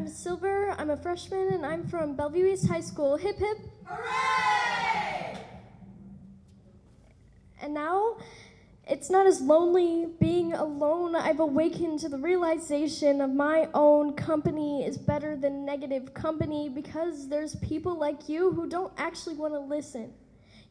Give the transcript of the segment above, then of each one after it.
I'm Silver. I'm a freshman, and I'm from Bellevue East High School. Hip hip. Hooray! And now, it's not as lonely being alone. I've awakened to the realization of my own company is better than negative company because there's people like you who don't actually want to listen.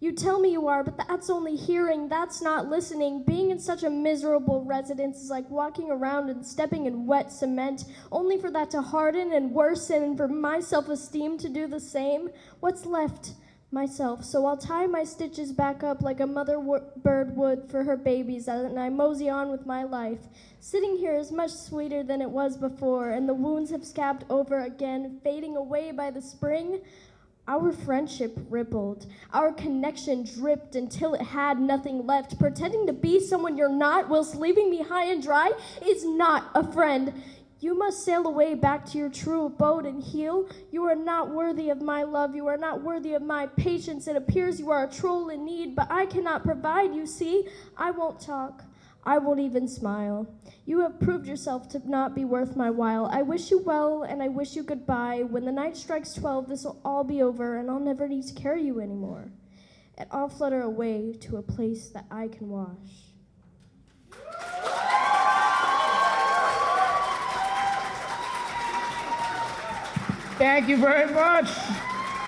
You tell me you are, but that's only hearing, that's not listening. Being in such a miserable residence is like walking around and stepping in wet cement, only for that to harden and worsen and for my self esteem to do the same. What's left? Myself. So I'll tie my stitches back up like a mother bird would for her babies, and I mosey on with my life. Sitting here is much sweeter than it was before, and the wounds have scabbed over again, fading away by the spring. Our friendship rippled. Our connection dripped until it had nothing left. Pretending to be someone you're not whilst leaving me high and dry is not a friend. You must sail away back to your true abode and heal. You are not worthy of my love. You are not worthy of my patience. It appears you are a troll in need, but I cannot provide, you see. I won't talk. I won't even smile. You have proved yourself to not be worth my while. I wish you well and I wish you goodbye. When the night strikes 12, this will all be over and I'll never need to carry you anymore. And I'll flutter away to a place that I can wash. Thank you very much.